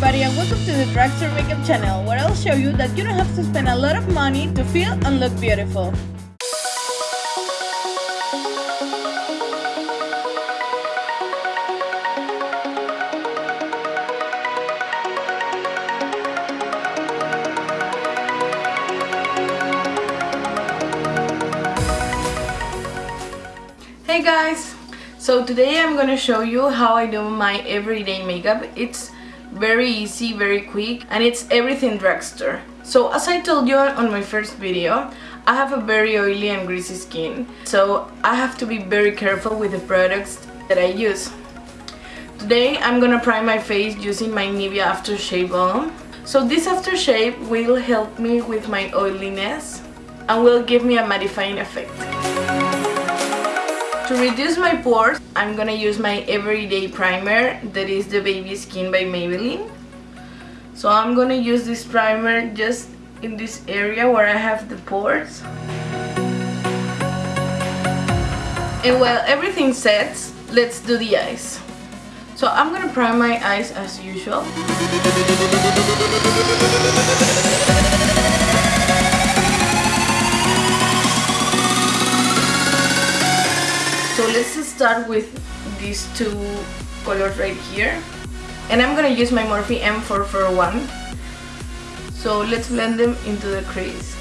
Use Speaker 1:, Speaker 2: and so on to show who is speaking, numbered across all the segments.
Speaker 1: everybody and welcome to the Drugstore Makeup channel where I'll show you that you don't have to spend a lot of money to feel and look beautiful. Hey guys! So today I'm gonna show you how I do my everyday makeup. It's very easy, very quick, and it's everything drugstore. So as I told you on my first video, I have a very oily and greasy skin. So I have to be very careful with the products that I use. Today I'm gonna prime my face using my Nivea Aftershave Balm. So this aftershave will help me with my oiliness and will give me a mattifying effect. To reduce my pores, I'm gonna use my everyday primer that is the Baby Skin by Maybelline. So I'm gonna use this primer just in this area where I have the pores. And while everything sets, let's do the eyes. So I'm gonna prime my eyes as usual. Let's start with these two colors right here. And I'm gonna use my Morphe M441. So let's blend them into the crease.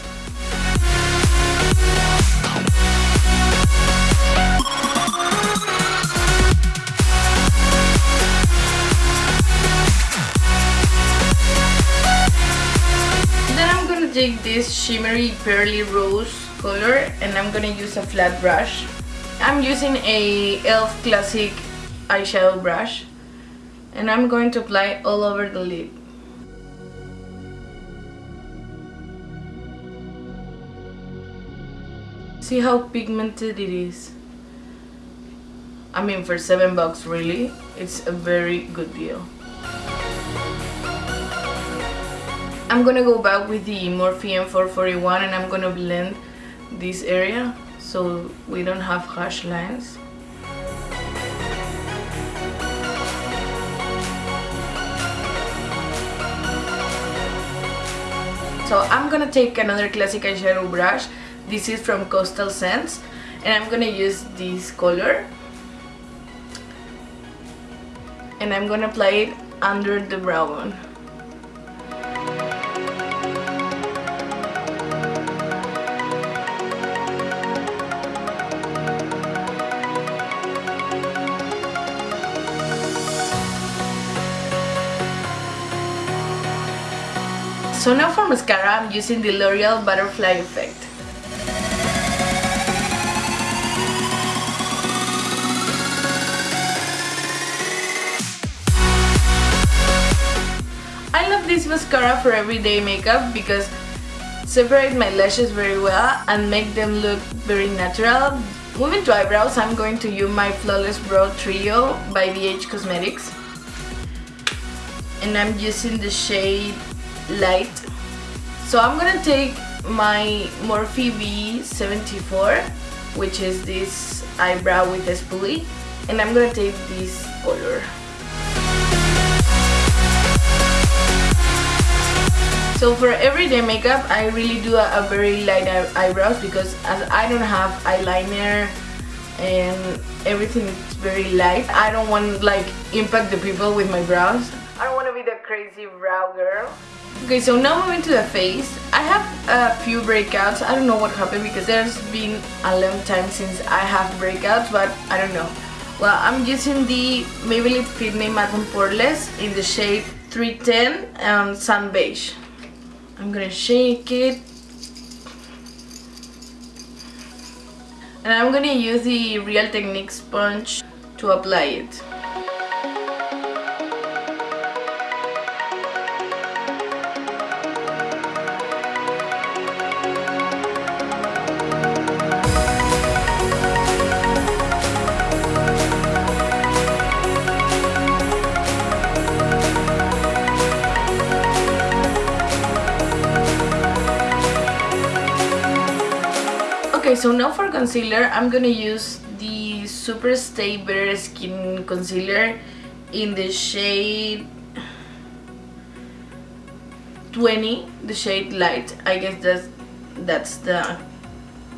Speaker 1: Then I'm gonna take this shimmery pearly rose color and I'm gonna use a flat brush I'm using a e.l.f. Classic eyeshadow brush and I'm going to apply all over the lid. See how pigmented it is? I mean for 7 bucks really, it's a very good deal. I'm gonna go back with the Morphe M441 and I'm gonna blend this area so we don't have harsh lines. So I'm gonna take another classic eyeshadow brush. This is from Coastal Scents and I'm gonna use this color and I'm gonna apply it under the brow bone. So now for mascara, I'm using the L'Oreal Butterfly Effect. I love this mascara for everyday makeup because separate my lashes very well and make them look very natural. Moving to eyebrows, I'm going to use my Flawless Brow Trio by BH Cosmetics. And I'm using the shade light so I'm gonna take my Morphe V74 which is this eyebrow with a spoolie and I'm gonna take this color So for everyday makeup, I really do a, a very light eyebrows because as I don't have eyeliner and everything is very light, I don't want like impact the people with my brows. Be the crazy brow girl. Okay, so now moving to the face. I have a few breakouts. I don't know what happened because there's been a long time since I have breakouts, but I don't know. Well, I'm using the Maybelline Fit Me Matte Poreless in the shade 310 and Sun Beige. I'm gonna shake it. And I'm gonna use the Real Technique sponge to apply it. So now for concealer, I'm gonna use the Super Stay Better Skin Concealer in the shade 20 the shade light. I guess that's that's the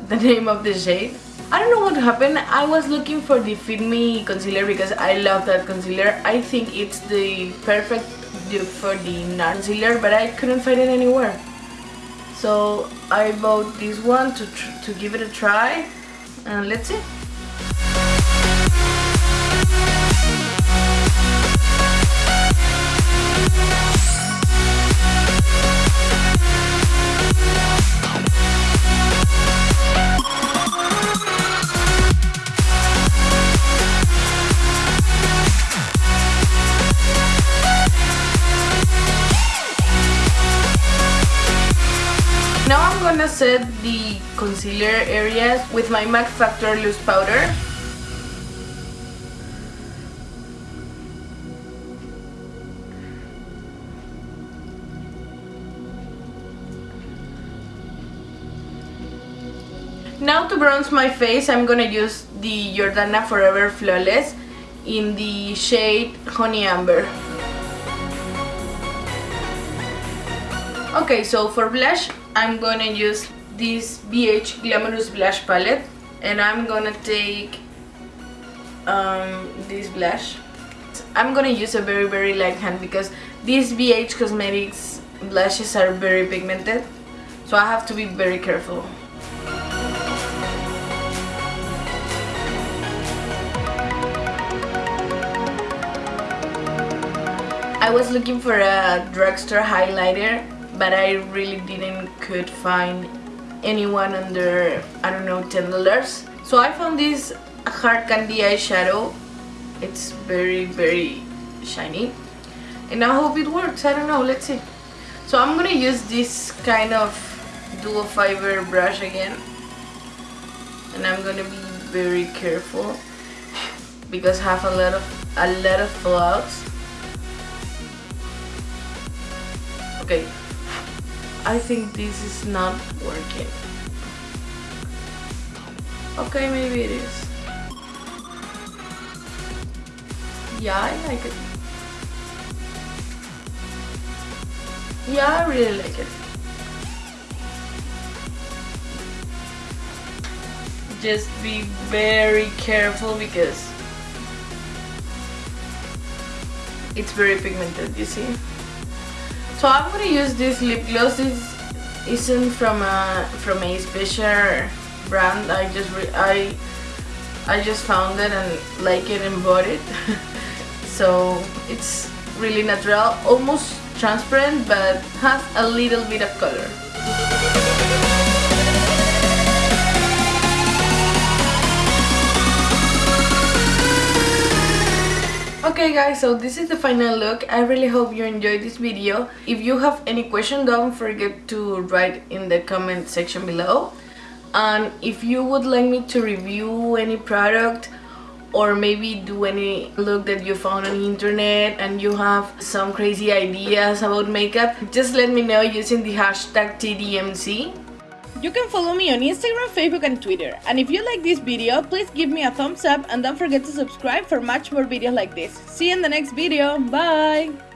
Speaker 1: the name of the shade. I don't know what happened. I was looking for the Fit Me concealer because I love that concealer. I think it's the perfect dupe for the concealer but I couldn't find it anywhere so I bought this one to, to give it a try and let's see I'm gonna set the concealer areas with my Max Factor loose powder. Now to bronze my face, I'm gonna use the Jordana Forever Flawless in the shade Honey Amber. Okay, so for blush, I'm gonna use this BH Glamorous Blush Palette and I'm gonna take um, this blush. I'm gonna use a very very light hand because these BH Cosmetics blushes are very pigmented so I have to be very careful. I was looking for a drugstore highlighter but I really didn't could find anyone under I don't know $10 so I found this hard candy eyeshadow. It's very very shiny. And I hope it works. I don't know. Let's see. So I'm gonna use this kind of dual fiber brush again. And I'm gonna be very careful because I have a lot of a lot of fallouts okay I think this is not working. Okay, maybe it is. Yeah, I like it. Yeah, I really like it. Just be very careful because it's very pigmented, you see? So I'm gonna use this lip gloss. This isn't from a from a special brand. I just I I just found it and like it and bought it. so it's really natural, almost transparent, but has a little bit of color. Okay guys, so this is the final look. I really hope you enjoyed this video. If you have any question, don't forget to write in the comment section below. And if you would like me to review any product or maybe do any look that you found on the internet and you have some crazy ideas about makeup, just let me know using the hashtag TDMC.
Speaker 2: You can follow me on Instagram, Facebook and Twitter. And if you like this video, please give me a thumbs up and don't forget to subscribe for much more videos like this. See you in the next video. Bye!